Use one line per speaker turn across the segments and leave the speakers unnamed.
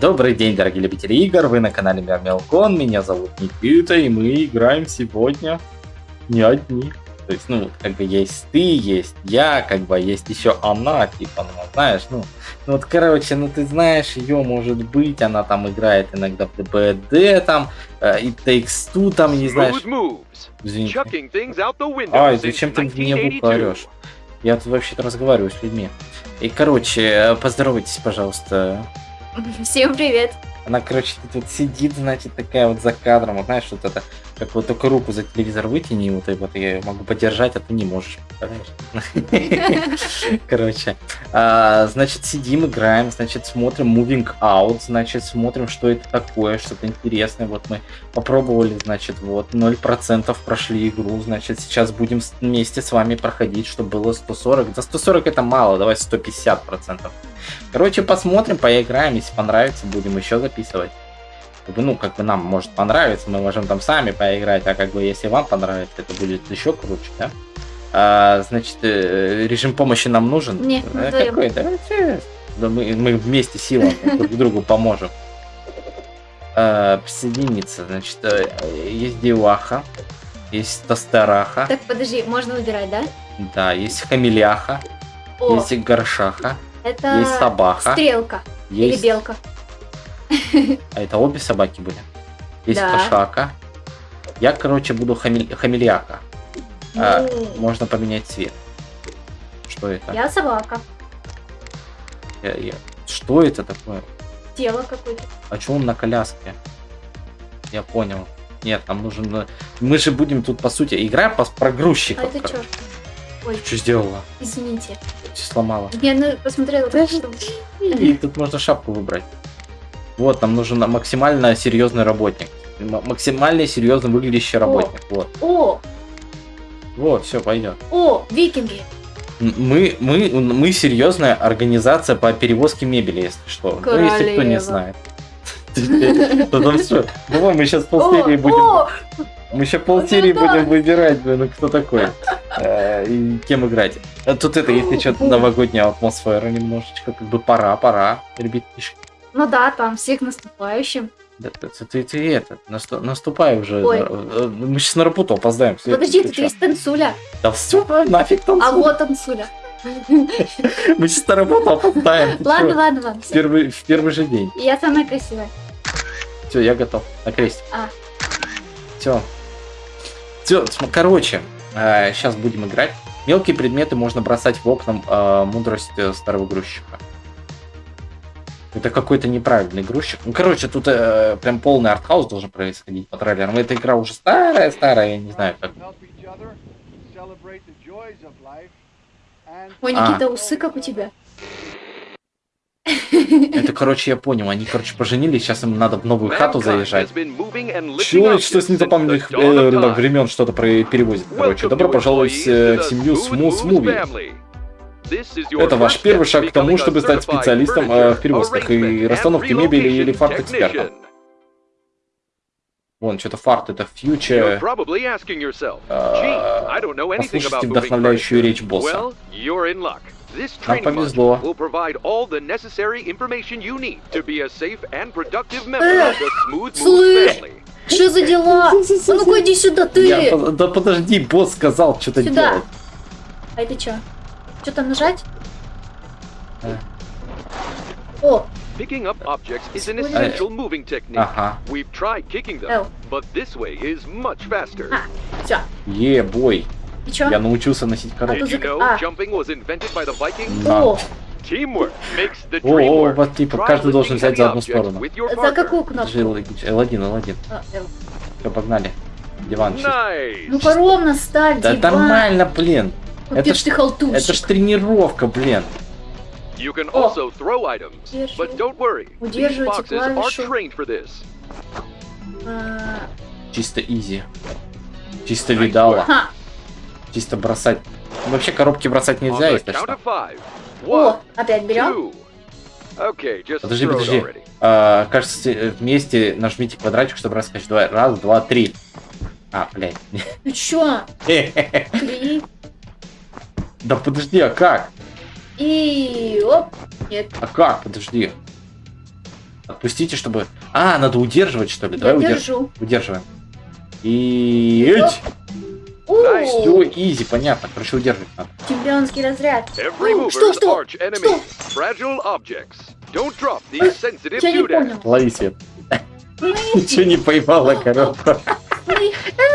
Добрый день, дорогие любители игр, вы на канале Мелкон, меня зовут Никита, и мы играем сегодня не одни. То есть, ну, как бы есть ты, есть я, как бы есть еще она, типа, ну, знаешь, ну, ну вот, короче, ну ты знаешь, ее может быть, она там играет иногда в ДБД, там, э, и Takes Two, там, не знаешь. Извините. Ай, зачем ты мне орешь? Я тут вообще-то разговариваю с людьми. И, короче, э, поздоровайтесь, пожалуйста.
Всем привет.
Она, короче, тут сидит, значит, такая вот за кадром, вот знаешь, вот это, как вот только руку за телевизор вытяни, вот, и вот я могу подержать, а ты не можешь, Короче, а, значит, сидим, играем, значит, смотрим Moving Out, значит, смотрим, что это такое, что-то интересное, вот мы попробовали, значит, вот, 0% прошли игру, значит, сейчас будем вместе с вами проходить, чтобы было 140, за 140 это мало, давай 150%. Короче, посмотрим, поиграем, если понравится, будем еще записывать. Ну, как бы нам может понравиться, мы можем там сами поиграть, а как бы если вам понравится, это будет еще круче, да? А, значит, э, режим помощи нам нужен?
Нет,
а, какой? Давайте, да, мы, мы вместе силам друг другу поможем. А, присоединиться, значит, э, есть деваха, есть тостараха.
Так, подожди, можно выбирать, да?
Да, есть хамеляха, О. есть горшаха.
Это
есть собака.
Стрелка.
Есть...
Или белка.
А это обе собаки были? Есть да. кошака. Я, короче, буду хамель... хамельяка. Ну... А, можно поменять цвет. Что это?
Я собака.
Я, я... Что это такое?
Тело какое-то.
А что он на коляске? Я понял. Нет, нам нужен... Мы же будем тут, по сути, игра по про грузчиков.
А это что?
Ой. Что сделала?
Извините.
Все сломала.
Я ну, посмотрела,
что... И тут можно шапку выбрать. Вот, нам нужен максимально серьезный работник. Максимально серьезно выглядящий работник. О. Вот.
О!
Вот, все, пойдет.
О, викинги.
Мы, мы, мы серьезная организация по перевозке мебели, если что.
Королева. Ну,
если кто не знает. Потом все. Давай мы сейчас полсерии будем. Мы еще полсерии будем выбирать, ну кто такой. Э, и кем играть. Тут это, если что-то новогодняя атмосфера немножечко, как бы пора, пора, ребятишки.
Ну да, там всех наступающим.
Да, ты, ты, ты это, насту, наступай уже. Ой. Э, мы сейчас на работу опоздаем.
Подожди, ты, ты есть танцуля.
Да все, нафиг танцуля.
А вот танцуля.
Мы сейчас на работу опоздаем.
Ладно, ладно, ладно. В
первый, в первый же день.
Я самая красивая.
Все, я готов. На крестик.
А.
Все. Все, короче, сейчас э, будем играть. Мелкие предметы можно бросать в окна э, мудрость э, старого грузчика. Это какой-то неправильный грузчик. Ну, короче, тут э, прям полный артхаус должен происходить по трейлерам. Эта игра уже старая-старая, я не знаю как.
Ой, Никита, а. усы как у тебя.
Это, короче, я понял. Они, короче, поженились, сейчас им надо в новую хату заезжать. Чего, что с незапамятных э, времен что-то перевозит, короче. Добро пожаловать э, в семью Smooth Movie. Это ваш первый шаг к тому, чтобы стать специалистом э, в перевозках и расстановке мебели или фарт-экспертом. Вон, что-то фарт, это фьючер. А, послушайте вдохновляющую речь босса. Нам повезло.
Слышь, что за дела? А ну-ка иди сюда, ты!
Я, да подожди, босс сказал что-то делать.
А это что? Что там нажать? А. О!
Picking up objects is an essential moving technique.
Ага.
We've tried kicking them, but this way is much faster.
А, все.
Е, бой.
И чё?
Я научился носить коробки.
Did you know а. jumping was invented by the Vikings?
О!
Teamwork makes the
dream
О,
вот типа каждый должен взять за одну сторону.
За какую кнопку?
L1, L1.
А, L.
Все, погнали. Диван.
Nice.
Ну ровно ставь,
Да
диван.
нормально, блин.
Это ж ты халтурщик.
Это ж тренировка, блин.
You can also throw items, but don't worry. These boxes are trained for this.
А.
Чисто изи. Чисто видала. Чисто бросать. Вообще коробки бросать нельзя, если что.
О, опять берем.
Подожди, подожди. А, кажется, вместе нажмите квадратик, чтобы раскачать. Давай, раз, два, три. А, блядь.
Ну чё? Три.
Да подожди, а как?
И оп, нет.
А как? Подожди. Отпустите, чтобы... А, надо удерживать, что ли?
Я
Давай удерживаем.
держу.
Удерживаем. И...
У,
Все, изи, понятно. Короче, удерживать надо.
Чемпионский разряд.
Every mover
что, что?
objects. Don't drop these sensitive
Я не понял.
Лови свет. Ничего не поймала, коробка.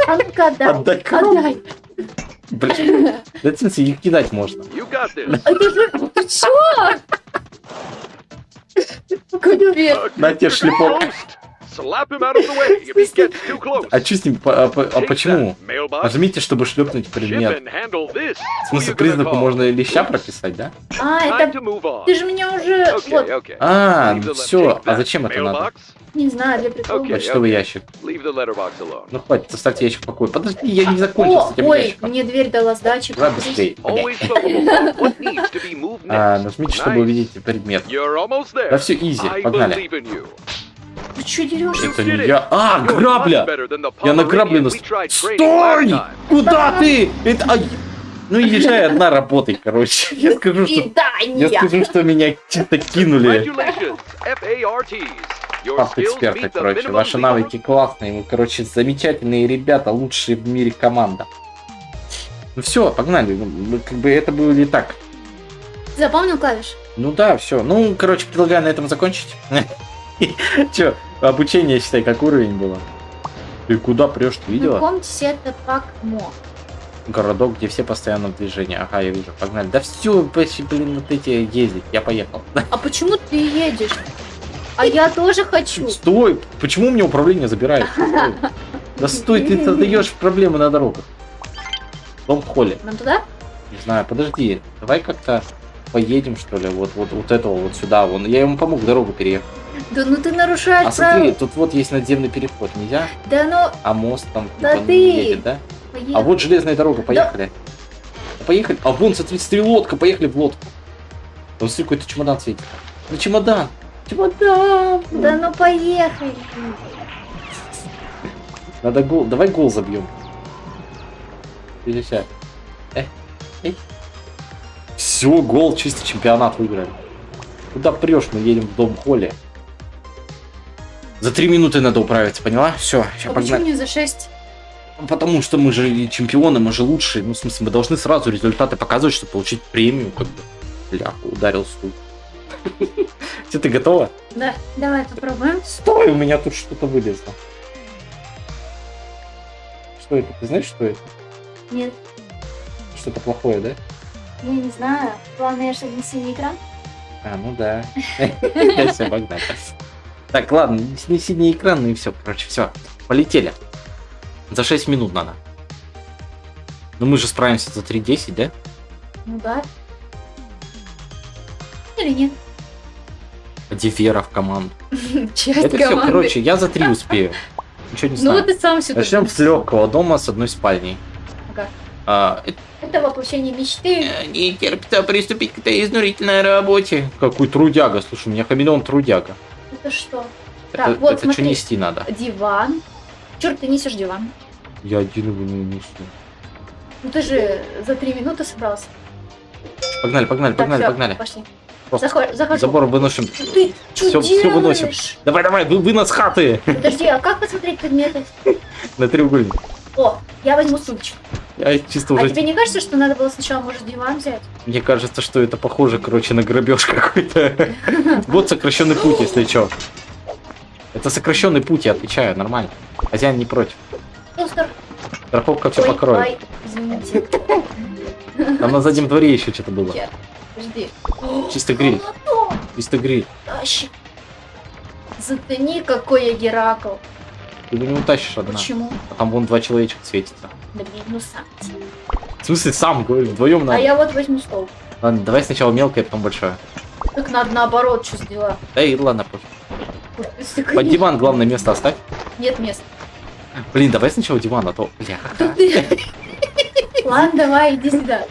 А отдай.
Отдай. Блин. Да, в смысле, их кидать можно.
А. Ты чё? Капец.
На тебе шлепок. А что с ним? А, а почему? Нажмите, чтобы шлепнуть предмет. В смысле, признаку можно леща прописать, да?
А, это... Ты же меня уже... Вот.
А,
le-
все. А зачем это надо?
mailbox.
не знаю, для прикола.
Почтовый ящик. Ну хватит, оставьте ящик в покое. Подожди, я не закончил с этим
ой,
ящиком.
мне дверь дала сдачи.
Давай быстрее. А, нажмите, чтобы увидеть предмет. Да все изи, погнали.
Ты что дерешься?
Это не я. А, грабля! Я на грабли нас... Стой! Куда ты? Это... ай! Ну езжай одна работай, короче. Я скажу, что... Я скажу, что меня что-то кинули.
Meet the
короче. Ваши навыки классные. Вы, короче, замечательные ребята, лучшие в мире команда. Ну все, погнали. Ну, мы Как бы это было не так.
Запомнил клавиш?
Ну да, все. Ну, короче, предлагаю на этом закончить. Че, обучение, считай, как уровень было. Ты куда прешь, ты видела?
Знакомьтесь, это Пакмо.
Городок, где все постоянно в движении. Ага, я вижу, погнали. Да все, блин, вот эти ездить. Я поехал.
А почему ты едешь? А я тоже хочу.
Стой! Почему у меня управление забирает? Стой. Да стой, ты создаешь проблемы на дорогах. Дом в холле.
Нам туда?
Не знаю, подожди. Давай как-то поедем, что ли, вот, вот, вот этого вот сюда. Вон. Я ему помог дорогу переехать.
Да ну ты нарушаешь
А смотри,
правила.
тут вот есть надземный переход, нельзя?
Да ну,
А мост там
Да
типа,
ты!
едет, да?
поехали.
А вот железная дорога, поехали. Поехали. А вон, смотри, смотри, лодка, поехали в лодку. Вот смотри, какой-то чемодан светит. Ну чемодан! Чемодан!
Да ну поехали.
Надо гол. Давай гол забьем. Сейчас. Все, гол, чисто чемпионат выиграли. Куда прешь? Мы едем в дом Холли. За три минуты надо управиться, поняла? Все, сейчас
А почему
погнали.
не за 6?
Потому что мы же чемпионы, мы же лучшие. Ну, в смысле, мы должны сразу результаты показывать, чтобы получить премию, как бы. Бляха, ударил стул. Все, ты готова?
Да, давай попробуем.
Стой, у меня тут что-то вылезло. Что это? Ты знаешь, что это?
Нет,
Что-то плохое, да?
Я не знаю. Главное, чтобы не синий экран.
А, ну да. Все, погнали. Так, ладно, не синий экран, ну и все, короче, все. Полетели. За 6 минут надо. Ну мы же справимся за 3.10, да?
Ну да. Или нет?
Где Вера в команду?
Часть
Это все,
команды.
короче, я за 3 успею. Ничего не
Ну
знаю.
вот ты сам сюда.
Начнем с легкого дома с одной спальней.
Ага.
А, это
воплощение мечты.
не терпится приступить к этой изнурительной работе. Какой трудяга, слушай, у меня хамелеон трудяга.
Это что?
Это,
Так, вот,
это что
смотри.
нести надо?
Диван. Черт, ты несешь диван.
Я один его не несу.
Ну ты же за три минуты собрался.
Погнали, погнали,
Так,
погнали,
всё,
погнали.
Пошли.
Просто
Заход- захожу.
забор выносим.
Ты что
всё
делаешь?
выносим. Давай, давай, вы, вынос хаты
Подожди, а как посмотреть предметы?
на треугольник.
О, я возьму сумочку.
Я чисто
А
уже...
тебе не кажется, что надо было сначала, может, диван взять?
Мне кажется, что это похоже, короче, на грабеж какой-то. Вот сокращенный путь, если что. Это сокращенный путь, я отвечаю, нормально. Хозяин не против. Страховка все покроет.
извините.
Там на заднем дворе еще что-то было.
Подожди.
Чисто гриль. Чисто гриль.
тащи. Затяни, какой я Геракл.
Ты его не утащишь одна.
Почему?
А там вон два человечка светится.
Да ну сам.
В смысле, сам, говорю, вдвоем
А
надо.
я вот возьму стол.
Ладно, давай сначала мелкое, потом большое.
Так надо наоборот, что сделать.
Да и ладно, пофиг. Под диван главное место оставь.
Нет места.
Блин, давай сначала диван, а то... Бля,
Ладно, давай, иди сюда.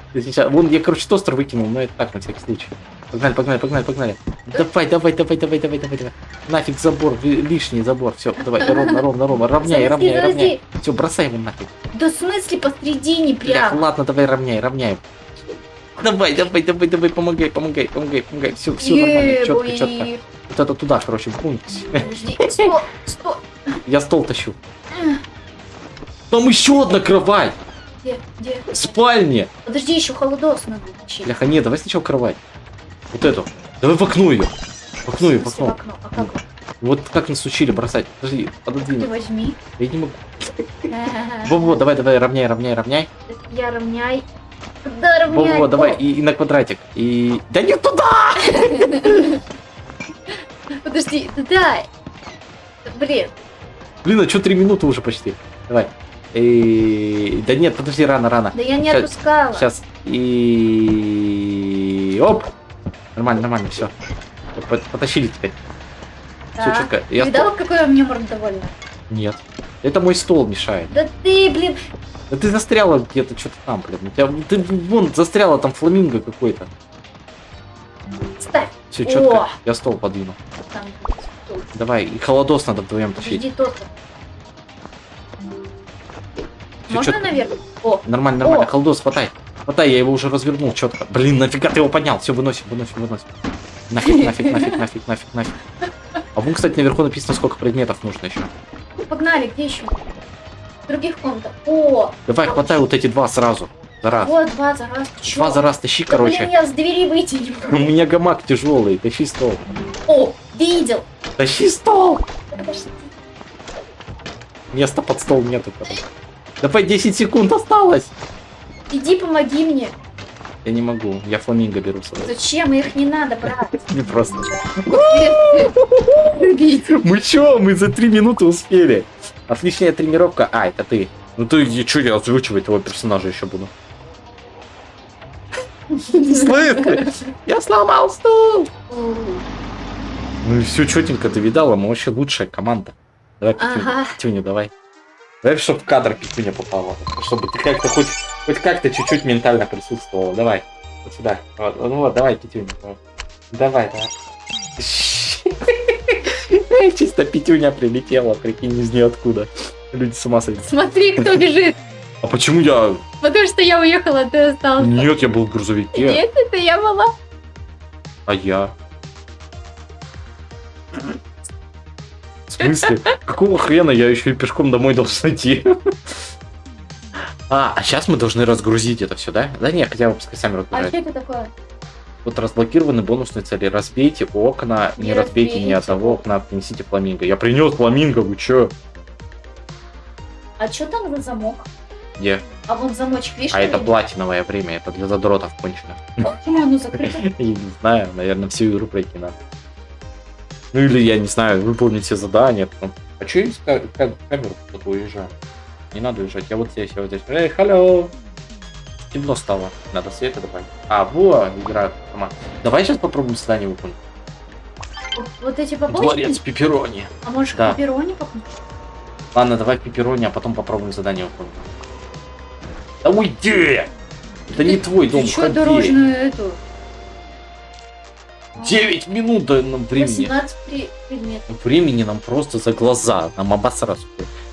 Вон, я, короче, тостер выкинул, но это так, на всякий случай. Погнали, погнали, погнали, погнали. Давай, давай, давай, давай, давай, давай, давай. Нафиг забор, лишний забор. Все, давай, ровно, ровно, ровно. Равняй,
Подожди,
равняй, равняй. Все, бросай его нафиг.
Да в смысле посредине
Бля,
прям?
ладно, давай равняй, равняй. Давай, давай, давай, давай, помогай, помогай, помогай, помогай. Все, все нормально, четко, четко. Вот это туда, короче, бунь.
Стой, стой.
Я стол тащу. Там еще одна кровать
Где, где?
в спальне.
Подожди, еще холодос надо.
Бляха, нет, давай сначала кровать. Вот эту. Давай в окно ее. В окно ее, в
В
окно.
окно. А как?
Вот как нас учили бросать. Подожди,
Ты
пододвинь.
возьми.
Я не могу. Во-во, давай, давай, равняй, равняй, равняй.
Я равняй. Да, равняй.
Во-во, давай, и, и на квадратик. И... Да не туда!
Подожди, да дай. Блин,
Блин, а что три минуты уже почти? Давай. И... Да нет, подожди, рано, рано.
да я не
Щас-
отпускала.
Сейчас. И... Оп! Нормально, нормально, все. Потащили теперь. Все
Да.
четко.
Ты
Я
видала, какой у меня мордовольный?
Нет. Это мой стол мешает.
Да ты, блин,
Да ты застряла где-то что-то там, блин. У тебя, ты вон застряла там фламинго какой-то.
ставь.
Все
О!
четко. Я стол подвину.
Там, тут.
Давай, и холодос надо вдвоем тащить.
Подожди, Можно
чётко.
наверх? О,
Нормально, нормально.
О!
Холодос, хватай. Хватай, я его уже развернул четко. Блин, нафига ты его поднял? Все, выносим, выносим, выносим. Нафиг, нафиг, нафиг, нафиг, нафиг, нафиг. А вон, кстати, наверху написано, сколько предметов нужно еще.
погнали, где еще? Других комнатах. О,
Давай, хватай вот эти два сразу. За раз.
вот два за раз. Чё?
Два за раз тащи,
Да, блин,
короче.
я с двери выйти не
У
могу.
меня гамак тяжелый, тащи стол.
О, видел.
Тащи стол!
Подожди.
Места под стол нету, короче. Давай 10 секунд осталось.
Иди помоги мне.
Я не могу, я фламинго беру с собой.
Зачем? Их не надо брать.
Не просто. Мы чё? Мы за 3 минуты успели. Отличная тренировка. А, это ты. Ну ты, чё я озвучивать его персонажа еще буду? Слышь, я сломал стул. Ну и все четенько, ты видала, мы вообще лучшая команда. Давай, Петюня,
Ага.
Петюня, давай. Давай, чтобы в кадр Петюня попала. Чтобы ты как-то хоть, хоть как-то чуть-чуть ментально присутствовала. Давай, вот сюда. Вот, ну вот, давай, Петюня. вот. Давай, давай. Чисто Петюня прилетела, прикинь, из ниоткуда. Люди с ума сойдут.
Смотри, кто бежит.
А почему я...
Потому что я уехала, ты остался.
Нет, я был в грузовике.
Нет, это я была.
А я? В смысле? Какого хрена я еще и пешком домой должен идти? А, а сейчас мы должны разгрузить это все, да? Да нет, хотя бы пускай сами
А
разгружают.
что это такое?
Вот разблокированы бонусные цели. Разбейте окна, не,
Не
разбейте ни
разбейте.
одного окна, принесите фламинго. Я принес фламинго, вы чё?
А что там за замок?
Где?
А вон замочек, видишь?
А это платиновое время, это для задротов кончено.
Почему оно закрыто?
Я не знаю, наверное, всю игру пройти надо. Ну или, я не знаю, выполнить все задания. А что я ка- ка- камеру куда-то уезжаю? Не надо уезжать, я вот здесь, я вот здесь. Эй, халло! Темно стало, надо света добавить. А, во, игра сама. Давай сейчас попробуем задание выполнить.
Вот эти побочки?
Дворец пепперони.
А можешь
Да.
пепперони попнуть?
Ладно, давай пепперони, а потом попробуем задание выполнить. Да уйди! Это не твой дом,
Ты что
ходи.
дорожную эту?
9 минут до нам времени.
18 при- предметов.
Времени нам просто за глаза, нам обосраться.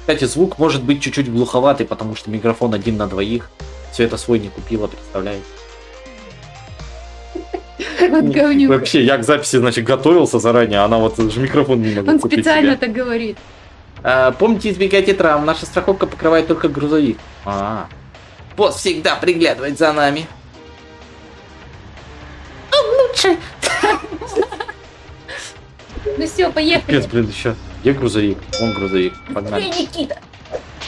Кстати, звук может быть чуть-чуть глуховатый, потому что микрофон один на двоих. Все это свой не купила, представляете?
Вот.
Вообще, я к записи, значит, готовился заранее, а она вот же микрофон не могла
Он специально
себе.
так говорит.
А, помните, избегайте травм, наша страховка покрывает только грузовик. А, босс всегда приглядывает за нами. Он лучше.
Ну все, поехали.
Капец, блин, еще. Где грузовик? Вон грузовик. Погнали.
Быстрее, Никита.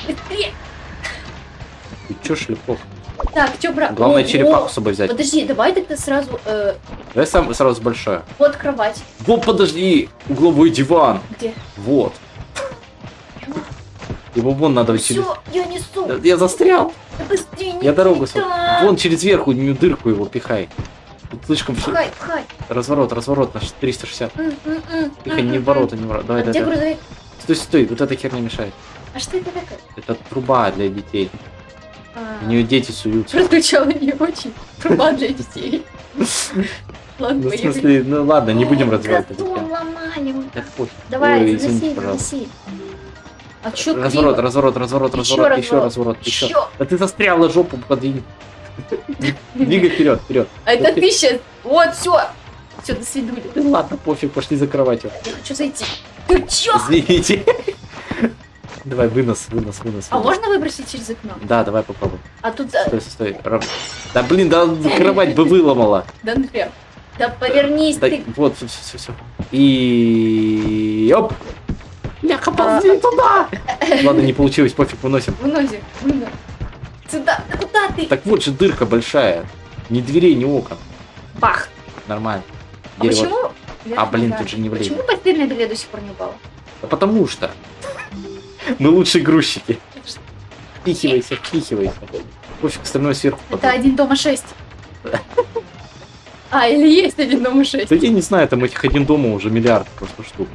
Быстрее.
Ты чё, шлепок?
Так, что брать?
Главное
О,
черепаху с собой взять.
Подожди, давай тогда сразу э,
Давай сам, сразу большое.
вот кровать.
Вот, подожди, угловой диван.
Где?
Вот. Его вон надо через...
Все, я несу.
Я застрял.
Да Быстрее,
Я дорогу... Вон через верху дырку его пихай. Тут слишком...
Пхай, пхай.
Разворот, разворот наш 360.
М, м, м,
Тихо, не ворота, не ворота. Давай,
А где
давай, давай.
грузовик?
Стой, стой, вот эта херня мешает.
А что это такое?
Это труба для детей.
А,
В нее дети суются.
Прозвучало не очень. Труба для детей. Ладно,
Ну, в смысле, ну ладно, не будем развивать.
Давай, заноси, заноси. А чё
Разворот, разворот, разворот, разворот, еще
разворот.
еще. Да ты застряла жопу подвинь. Двигай вперед, вперед.
А это ты сейчас. Вот, все. Все, до свидули.
Ну ладно, пофиг, пошли за кроватью.
Я хочу зайти. Ты чё?
Извините. Давай, вынос, вынос, вынос.
А можно выбросить через окно?
Да, давай попробуй.
А тут...
Стой, стой, стой. Да блин, да кровать бы выломала.
Да например. Да повернись ты.
вот, все, все, все. И... Оп! Ляха,
А.
ползи туда! Ладно, не получилось, пофиг, выносим.
Выносим. выносим. Сюда. Да куда ты?
Так вот же дырка большая. Ни дверей, ни окон.
Бах.
Нормально.
А
Дерево.
почему...
А, блин, тут же не влезет.
Почему постельное белье до сих пор не упало?
Да потому что. Мы лучшие грузчики. Впихивайся, впихивайся. Пофиг, остальное сверху.
Это один дома шесть. А, или есть один дома шесть.
Да я не знаю, там этих один дома уже миллиард просто штук.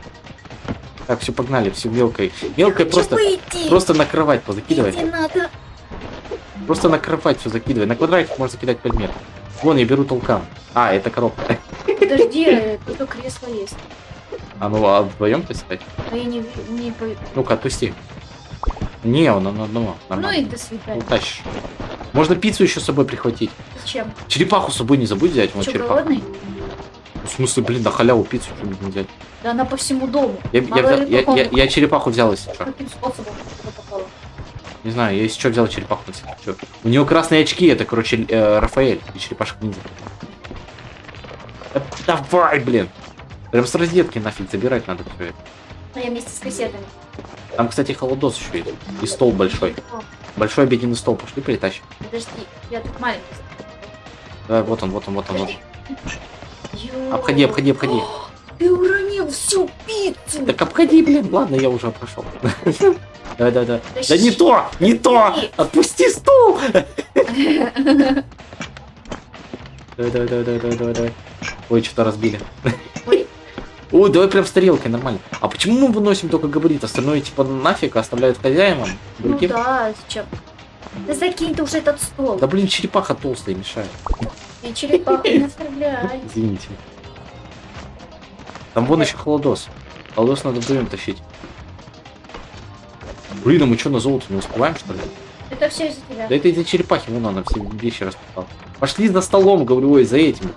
Так, все, погнали, все мелкой. Мелкой просто,
выйти.
просто на кровать позакидывай.
Идти надо.
Просто на кровать все закидывай. На квадратик можно закидать предмет. Вон, я беру толкан. А, это коробка.
Подожди, тут кресло есть.
А ну, а вдвоем-то сказать?
А я не, не
Ну-ка, отпусти. Не, он на одного.
Ну
Нормально.
и до
Ну,
свидания.
тащишь. Можно пиццу еще с собой прихватить.
Зачем?
Черепаху с собой не забудь взять, вот
Че,
черепаха.
голодный?
В смысле, блин, на халяву пиццу что нибудь взять.
Да она по всему дому.
Я, я, взял- я, я- я черепаху взял, если что.
Каким способом попала?
Не знаю, я если что взял черепаху. на. У него красные очки, это, короче, э, Рафаэль и черепашка ниндзя. Да давай, блин. Прям с розетки нафиг забирать надо все это.
А я вместе с кассетами.
Там, кстати, холодос еще есть. И стол большой.
О,
Большой обеденный стол. Пошли притащим.
подожди, я тут маленький.
Давай, вот он, вот он, вот он. Вот.
Ё.
Обходи, обходи, обходи.
О, Ты уронил всю пиццу.
Так обходи, блин. Ладно, я уже прошел. Давай, давай, давай. Да
Тащи.
не то! Не то! Отпусти стул! Давай, давай, давай, давай, давай, давай. Ой, что-то разбили.
Ой.
Ой, давай прям с тарелкой, нормально. А почему мы выносим только габарит? Остальное типа нафиг оставляют хозяевам?
Ну
Другим?
да, зачем? Да закинь ты уже этот стол.
Да блин, черепаха толстая мешает.
И черепаху не оставляй.
Извините. Там вон еще холодос. Холодос надо вдвоем тащить. Блин, а мы что, на золото не успеваем, что ли?
Это все из-за тебя.
Да это из-за черепахи, вон она все вещи распихала. Пошли за столом, говорю, ой, за этим.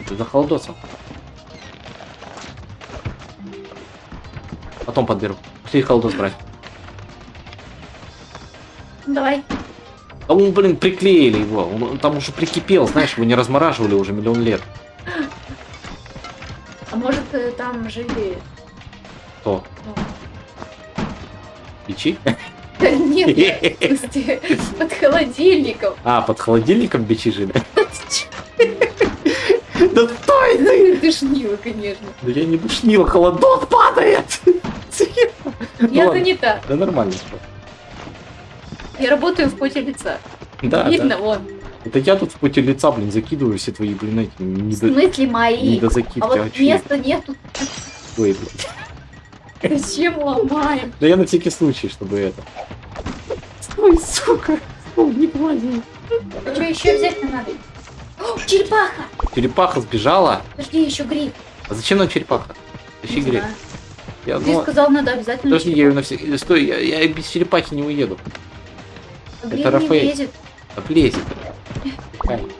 Это за холодосом. Потом подберу. Пошли холодос брать.
Давай.
А он, блин, приклеили его. Он, он там уже прикипел, знаешь, его не размораживали уже миллион лет.
А может э, там жили...
Кто?
ну,
Печи?
Да нет, нет, под холодильником.
А, под холодильником бичи жили? Да стой ты!
Ты шнила, конечно.
Да я не душнил, холодос падает!
Я
ладно.
занята.
Да нормально.
Я работаю в поте лица.
Да,
Видно,
да.
вон.
Это я тут в поте лица, блин, закидываю все твои, блин, эти
В
недо...
смысле мои?
недозакидки.
А вот
а
места нету.
Ой, блин.
Зачем ломаем?
Да я на всякий случай, чтобы это. Стой, сука! Стой, не клади.
А что еще взять надо? О, черепаха!
Черепаха сбежала?
Подожди, еще гриб.
А зачем нам черепаха?
Не
гриб.
знаю.
Я,
Ты
ну,
сказал, надо обязательно
подожди, я ее на все... Стой, я, я без черепахи не уеду.
черепаху. Гриб
это
не
Рафаэль.
влезет.
Так лезет.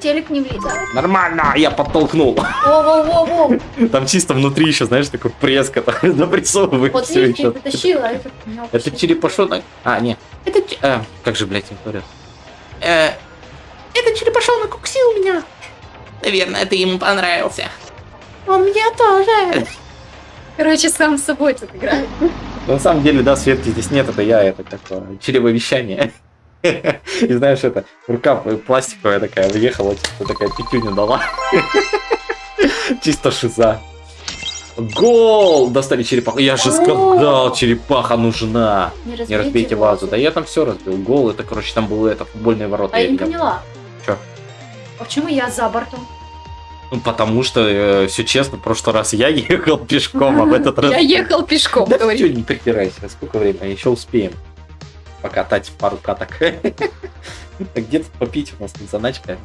Телек не влезет.
Нормально, я подтолкнул.
Воу-воу-воу-воу.
Там чисто внутри еще, знаешь, такой преска допрессовывает
Вот
все еще.
потащила,
Это
вообще-
черепашонок. А, не. Это... а, как же, блядь, говорят? Э, это черепашонок укусил меня. Наверное, ты ему понравился. Он меня тоже.
Короче, сам с собой тут играет.
На самом деле, да, Светки здесь нет, это я, это такое чревовещание. И знаешь, это рука пластиковая такая въехала, чисто такая пятюню дала. Чисто шиза. Гол! Достали черепаху. Я же сказал, черепаха нужна. Не разбейте вазу. Да я там все разбил. Гол, это, короче, там было это, футбольные ворота.
А я не
видел.
поняла.
Чё?
А почему я за бортом?
Ну, потому что, все честно, в прошлый раз я ехал пешком, а в этот раз...
Я ехал пешком,
Да не припирайся, сколько времени, еще успеем покатать пару каток. Где тут попить у нас тут заначка?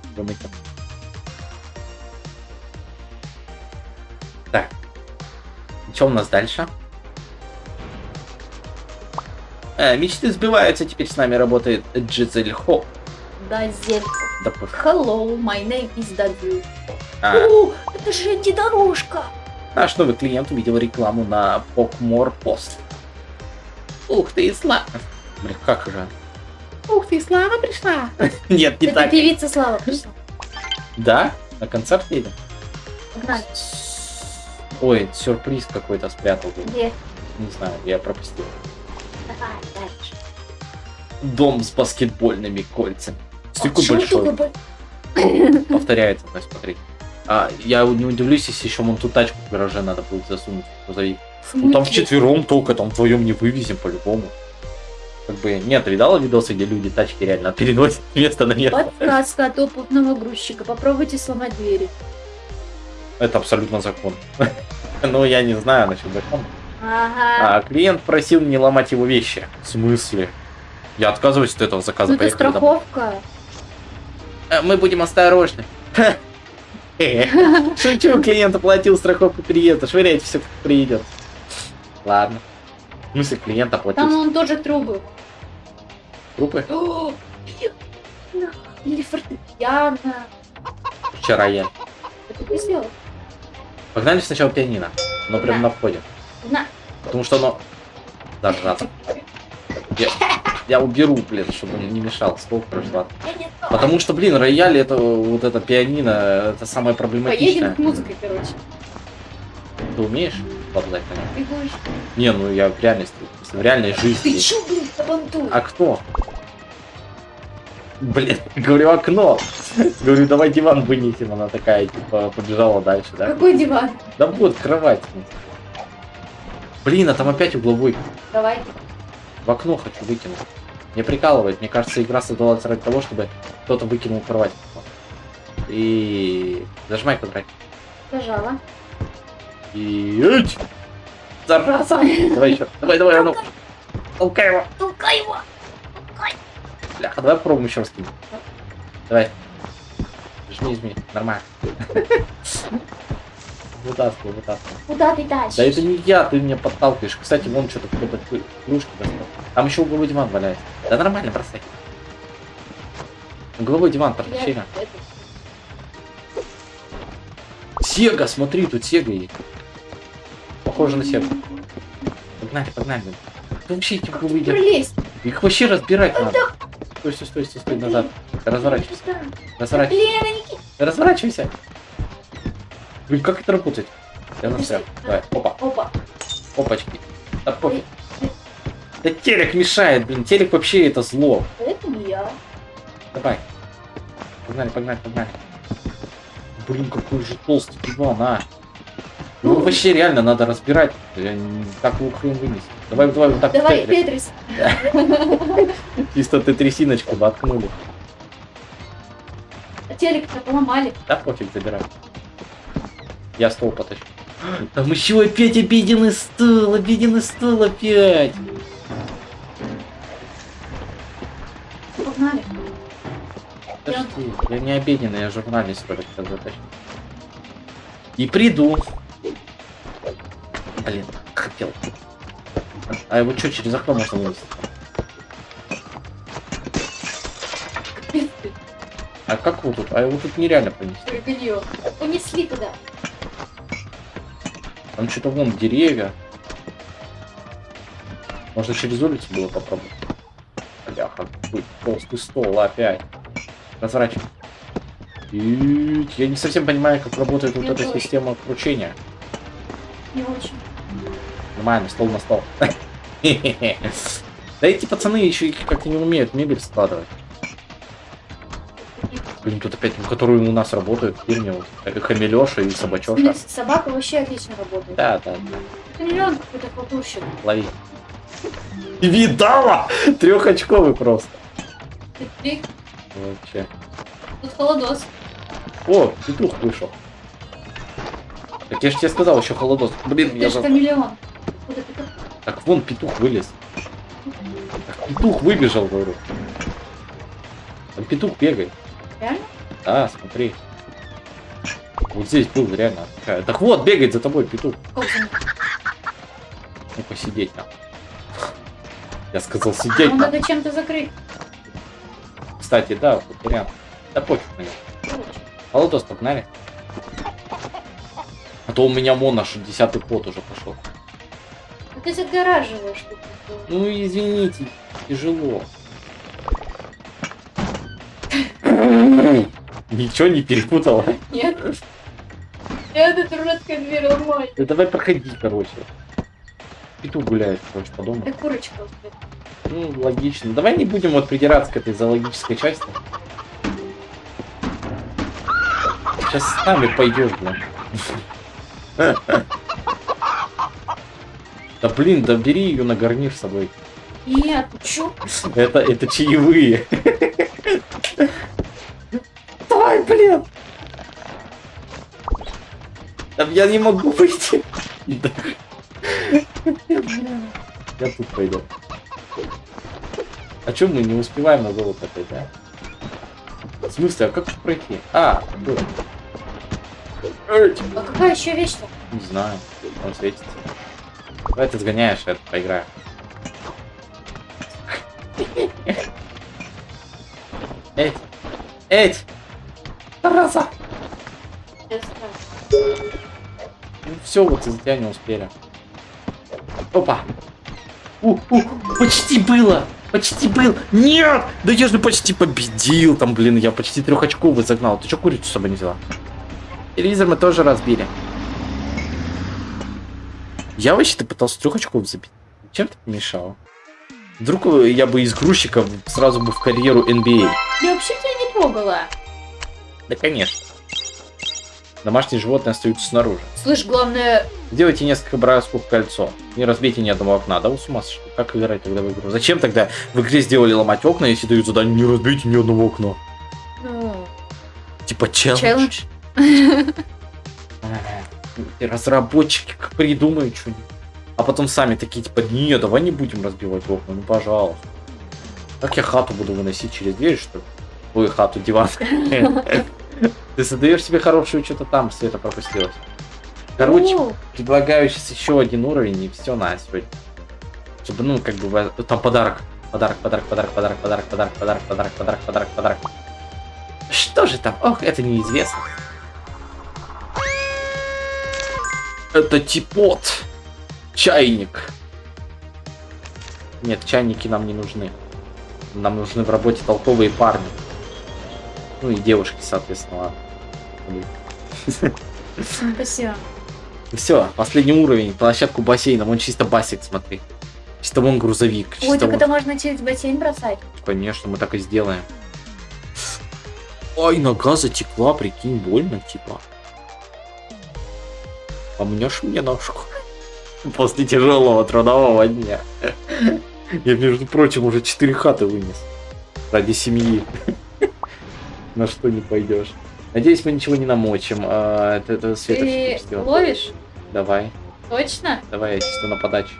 Так. Что у нас дальше? Э, мечты сбиваются, теперь с нами работает Джизель Хо. Да пофиг.
Hello, my name is Дазель.
А,
О, это же антидорожка.
наш новый клиент увидел рекламу на Покмор Пост. Ух ты, Слава. Блин, как же? Ух ты, Слава пришла. Нет, не
Это
так.
певица Слава пришла.
Да? На концерт едем?
Погнали.
Ой, сюрприз какой-то спрятал.
Где?
Не знаю, я пропустил.
Давай, дальше.
Дом с баскетбольными кольцами.
Почему
большой. Повторяется, то есть смотри. А, я не удивлюсь, если еще вон ту тачку в гараже надо будет засунуть в грузовик. Ну там вчетвером только, там вдвоем не вывезем по-любому. Как бы, нет, видала видосы, где люди тачки реально переносят с места на место?
Подсказка от опытного грузчика. Попробуйте сломать двери.
Это абсолютно закон. Ну, я не знаю насчет закона.
Ага.
А, клиент просил не ломать его вещи. В смысле? Я отказываюсь от этого заказа.
ну это
Поехали домой.
страховка.
Э, Мы будем осторожны. Шучу, клиент оплатил страховку приезда. Швыряйте все, как приедет. Ладно. В смысле, клиент
Там
оплатил
он тоже трубы.
трупы?
О. Или фортепиано.
Вчера я.
Это ты сделал?
Погнали сначала пианино. Но прям на входе.
На.
Потому что оно... Зажато. Я, я уберу, блин, чтобы он не мешал. Сколько
знаю.
Потому что, блин, рояль это вот это пианино, это самое проблематичное.
Поедем к музыкой, короче.
Ты умеешь нем?
Бегущий.
Не, ну я в реальности, в реальной
Ты
жизни.
чё, блин, табантуй?
А кто? Блин, говорю, окно. Говорю, давай диван вынесем. Она такая, типа, побежала дальше, да?
Какой диван?
Да вот, кровать. Блин, а там опять угловой.
Давай.
В окно хочу выкинуть. Не прикалывает. Мне кажется, игра создалась ради того, чтобы кто-то выкинул кровать. И... Зажимай квадрат.
Нажала.
И... Эть! Зараза! Давай еще. Давай, давай, а ну. Толкай его.
Толкай его.
Бляха, давай попробуем еще раз кинуть. Давай. Жми, жми. Нормально. Вытаскивай, вытаскивай.
Куда ты тащишь?
Да это не я, ты меня подталкиваешь. Кстати, вон что-то кто-то кружки достал. Там еще угловой диван валяется. Да нормально, бросай. Угловой диван,
это-
Сега, смотри, тут Сега есть. Похоже на Сегу. Погнали, погнали. Ты вообще эти угловые диваны-
Пролезь.
Их вообще разбирать надо. Стой, стой, стой, стой, стой, назад. Разворачивайся. Разворачивайся. Разворачивайся. Блин, как это работает? Я настрял. Давай, опа,
Опа.
опачки. Да пофиг. Да телек мешает, блин, телек вообще это зло.
Это не я.
Давай. Погнали, погнали, погнали. Блин, какой же толстый диван, а. Вообще реально надо разбирать. Я не- Как его хрен вынести. Давай, давай, вот так.
Давай,
Тетрис. Чисто ты трясиночку воткнули.
Телек-то поломали.
Да пофиг, забирай. Я стол потащу. Там еще опять обеденный стол, обеденный стол опять.
Погнали.
Подожди, я не обеденный, я журналист только затащу. И приду. Блин, хотел. А его что, через окно можно
ты.
А как его тут? А его тут нереально принести.
Прыганье. Унесли туда.
Там что-то вон деревья. Можно через улицу было попробовать. Бляха, толстый стол опять. Разворачивай. И я не совсем понимаю, как работает вот эта система кручения.
Не очень.
Нормально, стол на стол. Да эти пацаны еще как-то не умеют мебель складывать. Блин, тут опять, которые у нас работают, фирме, вот, э, Хамелеша и Собачеша.
Собака вообще отлично работает.
Да, да,
Хамелеон какой-то хлопущик.
лови. Видала? Трехочковый просто.
Ты-
Вообще.
Тут холодос.
О, петух вышел. Так я же тебе сказал, еще холодос. Блин,
Ты
я
же хамелеон.
Так вон петух вылез. Так, петух выбежал, говорю. Там петух бегает.
Реально?
Да, смотри. Вот здесь был реально. Так вот, бегает за тобой петух. Ну, посидеть нам. Я сказал сидеть
Ну, надо чем-то закрыть.
кстати, да, вот вариант. Да пофиг на него. Холодос, погнали. А то у меня мон аж десятый ход уже пошел.
Ну ты загораживаешь. тут.
Ну извините, тяжело. Ничего не перепутала.
Нет. Нет, это дурацкая дверь ломать.
Да давай проходи, короче. Петух гуляет, короче, по дому.
Это курочка.
Ну, логично. Давай не будем вот придираться к этой зоологической части. Сейчас с нами пойдешь, блин. Да блин, да бери ее на гарнир с собой.
Нет, чё?
Это, это чаевые. Давай, блин. Да Я не могу выйти. Я тут пойду. А чё мы не успеваем на золото опять, да? В смысле, а как тут пройти? А. Эй,
А какая еще вещь-то?
Не знаю, он светится. Давай ты сгоняешь, я поиграю. Эй! Эй! Тараса! Ну все, вот из-за тебя не успели. Опа! У, у, почти было! Почти был! Нет! Да я же почти победил там, блин, я почти трех очков загнал. Ты что курицу с собой не взяла? Телевизор мы тоже разбили. Я вообще-то пытался трех очков забить. Чем ты помешал? Вдруг я бы из грузчика сразу бы в карьеру NBA.
Я вообще тебя не трогала.
Да, конечно. Домашние животные остаются снаружи.
Слышь, главное,
Сделайте несколько бросков в кольцо. Не разбейте ни одного окна. Да вы с ума сошли? Как играть тогда в игру? Зачем тогда в игре сделали ломать окна, если дают задание не разбейте ни одного окна?
ну,
Типа челлендж.
челлендж.
Разработчики придумают что-нибудь. А потом сами такие, типа, не, давай не будем разбивать окна, ну пожалуйста. Как я хату буду выносить через дверь, что ли? Ой, хату, диван. Ты создаешь себе хорошую что-то там, Света пропустилась. Короче, предлагаю сейчас еще один уровень, и все на сегодня. Чтобы, ну, как бы, там подарок. Подарок, подарок, подарок, подарок, подарок, подарок, подарок, подарок, подарок, подарок, подарок. Что же там? Ох, это неизвестно. Это типот. Чайник. Нет, чайники нам не нужны. Нам нужны в работе толковые парни. Ну и девушки, соответственно, ладно.
спасибо.
Все, последний уровень, площадку бассейна, вон чисто басик, смотри. Чисто вон грузовик.
Ой,
чисто
так
вон-
это можно через бассейн бросать.
Конечно, мы так и сделаем. Ой, нога затекла, прикинь, больно, типа. Помнешь мне ножку? После тяжелого трудового дня. Я, между прочим, уже четыре хаты вынес. Ради семьи. На что не пойдешь. Надеюсь, мы ничего не намочим. А, Это, это Света
Ты ловишь?
Давай,
Точно?
давай, я чисто на подачу.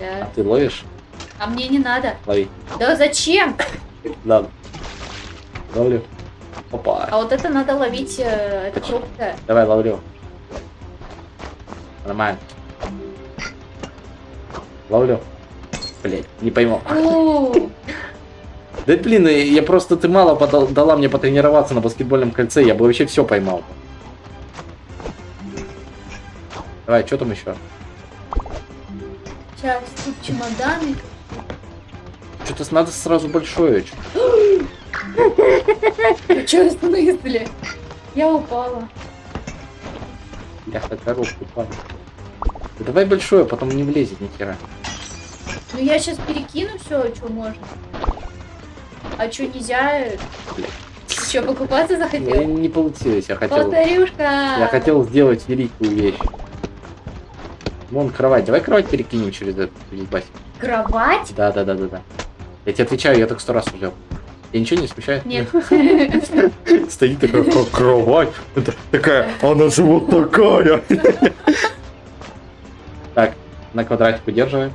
А ты ловишь?
А мне не надо.
Лови.
Да зачем?
Ладно. Ловлю. Опа.
А вот это надо ловить, э, это крупное.
Давай, ловлю. Нормально. Ловлю. Блять, не пойму. Да блин, я просто ты мало подал- дала мне потренироваться на баскетбольном кольце, я бы вообще все поймал. Давай, что там еще?
Сейчас тут чемоданы.
Что-то надо сразу большое.
что, в смысле? Я упала.
Бляха, коробку падает. Да давай большое, потом не влезет ни хера.
Ну я сейчас перекину все, что можно. А что нельзя?
Блядь.
Что, покупаться
Ну,
захотел?
не получилось, я хотел...
Повторюшка.
Я хотел сделать великую вещь. Вон кровать. Давай кровать перекинем через этот басик.
Кровать?
Да, да, да, да, да. Я тебе отвечаю, я так сто раз уже. Я ничего не смущает?
Нет.
Стоит такая как кровать. Такая, она же вот такая. Так, на квадратик удерживаем.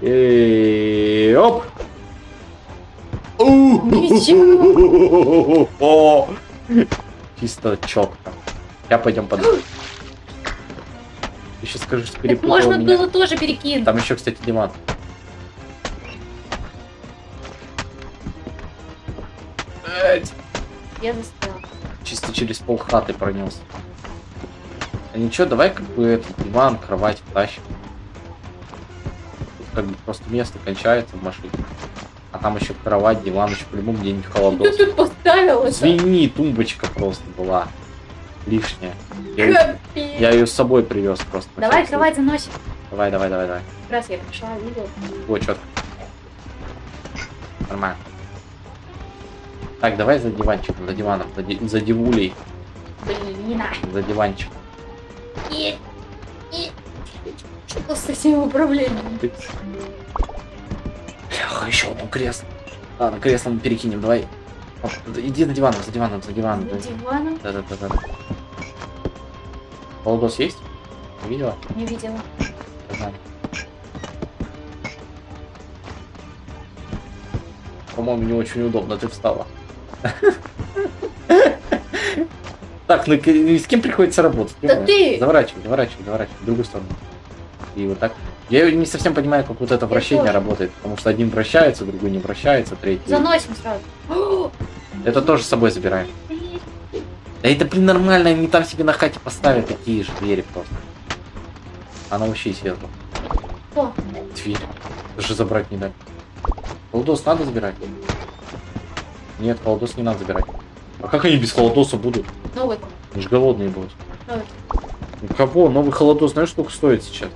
И оп! О! Чисто четко. Сейчас пойдем под. Ты сейчас скажешь, перепутал
можно
меня.
было тоже перекинуть.
Там еще, кстати, диван.
Я застрял.
Чисто через пол хаты пронес. А ничего, давай как бы этот диван, кровать тащим. Тут как бы просто место кончается в машине. А там еще кровать, диван, еще по-любому где-нибудь холодос.
Ты тут поставил
Извини, тумбочка просто была лишняя. Я, я ее с собой привез просто.
Давай кровать заносим.
Давай, давай, давай, давай.
Раз я пришла, видел.
О, четко. Нормально. Так, давай за диванчиком, за диваном, за, ди за дивулей.
Блин.
За диванчик.
Что с этим управлением?
Бляха, еще одно кресло. Ладно, кресло мы перекинем, давай. Иди на диваном, за диваном, за диваном.
За диваном?
Да, да, да, да. Полдос есть? Не видела?
Не видела.
Ага. По-моему, не очень удобно, ты встала. Так, ну с кем приходится работать?
Да ты!
Заворачивай, заворачивай, заворачивай, в другую сторону. И вот так. Я не совсем понимаю, как вот это вращение работает, потому что один вращается, другой не вращается, третий...
Заносим сразу.
Это тоже с собой забираем. Да это, блин, нормально, они там себе на хате поставят такие же двери просто. А научись этого.
О.
Дверь. Даже забрать не дать. Холодос надо забирать? Нет, холодос не надо забирать. А как они без холодоса будут?
Новый.
Они же голодные будут.
Новый.
У кого? Новый холодос, знаешь, сколько стоит сейчас?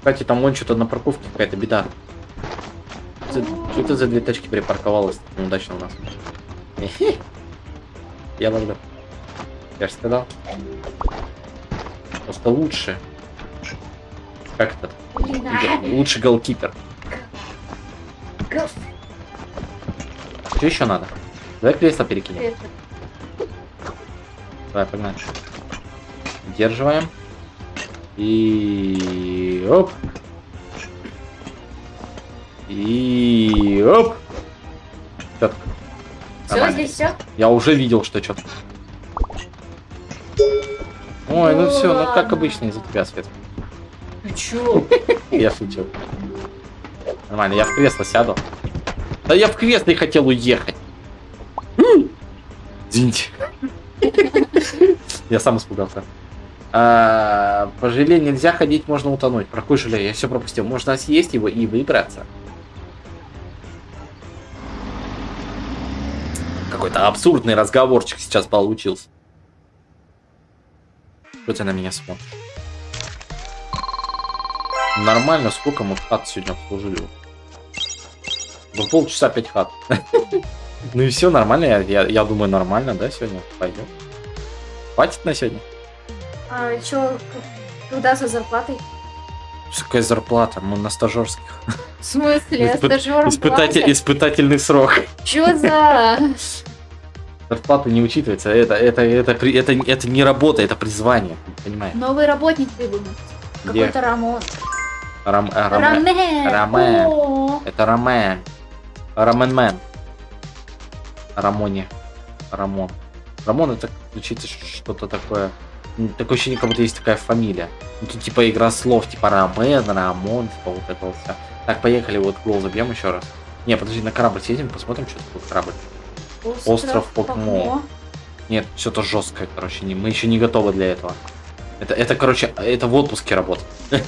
Кстати, там вон что-то на парковке какая-то беда. Что это за две тачки припарковалось неудачно у нас? Я логда. Я же сказал. Просто лучше. Как это? Лучше голкипер. Что еще надо? Давай кресло перекинем. Давай, погнали. Удерживаем. И оп. И оп.
Все, здесь все?
Я уже видел, что что-то. Ой, ну все, ну как обычно из-за тебя, Свет.
Ты чё?
Я шучу. Нормально, я в кресло сяду. Да я в кресло и хотел уехать. Извините. Я сам испугался. А, по желе нельзя ходить, можно утонуть. Про какой желе? Я все пропустил. Можно съесть его и выбраться. Какой-то абсурдный разговорчик сейчас получился. Что ты на меня смотришь? Нормально, сколько мы хат сегодня обслужили? Ну, полчаса пять хат. Ну и все, нормально, я, я, я думаю, нормально, да, сегодня пойдем. Хватит на сегодня?
А чё, когда за зарплатой?
Какая зарплата? Мы на стажерских.
В смысле?
Испы... Испытатель... Испытательный срок.
Чё за...
Зарплата не учитывается. Это, это, это, это, это, это не работа, это призвание. Понимаешь?
Новый работник прибыл. Какой-то Рамон.
Рам, э, Рам,
Рамен.
Рамен. Это Рамен. Раменмен. Рамоне. Рамон. Рамон это звучит что-то такое. Такое ощущение, как будто есть такая фамилия. Ну, тут типа игра слов, типа Рамен, Рамон, типа вот это вот все. Так, поехали, вот гол забьем еще раз. Не, подожди, на корабль съездим, посмотрим, что тут корабль.
Остров,
Остров Покмо. Нет, что-то жесткое, короче, не, мы еще не готовы для этого. Это, это, короче, это в отпуске работа.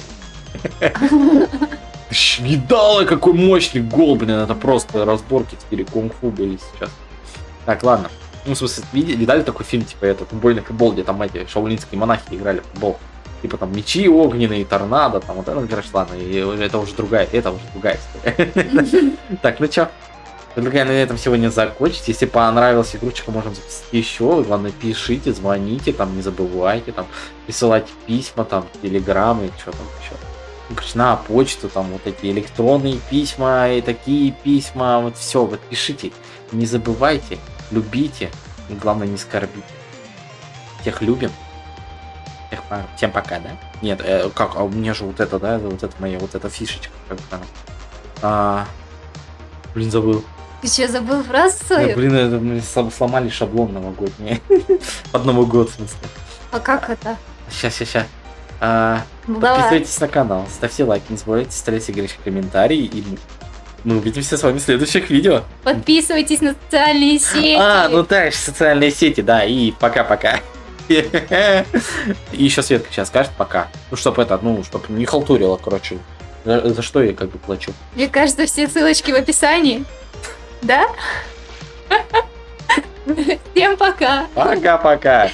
Видала, какой мощный гол, блин, это просто разборки теперь кунг-фу были сейчас. Так, ладно. Ну, в смысле, видели, видали такой фильм, типа, этот футбольный футбол, где там эти шаулинские монахи играли в футбол? Типа там мечи огненные, торнадо, там вот это, короче, ладно, и это уже другая, это уже другая история. Так, ну чё? Предлагаю на этом сегодня закончить. Если понравилась игрушечка, можем записать еще. Главное, пишите, звоните, там не забывайте, там присылайте письма, там, телеграммы, что там еще. Ну, короче, на почту, там вот эти электронные письма и такие письма, вот все, вот пишите. Не забывайте, любите, и главное не скорбите. Всех любим. Всех, всем пока, да? Нет, э, как, а у меня же вот это, да, вот это моя, вот эта фишечка. Как а, блин, забыл.
Ты что, забыл фразу свою?
Да, блин, это, мы сломали шаблон новогодний. Под Новый год, в смысле.
А как это?
Сейчас, сейчас, сейчас. А, ну, подписывайтесь на канал, ставьте лайки, не забывайте ставить играть комментарии и Мы увидимся с вами в следующих видео.
Подписывайтесь на социальные сети.
А, ну да, социальные сети, да, и пока-пока. И еще Светка сейчас скажет пока. Ну, чтобы это, ну, чтобы не халтурила, короче. За, за что я как бы плачу.
Мне кажется, все ссылочки в описании. Да? Всем пока.
Пока-пока.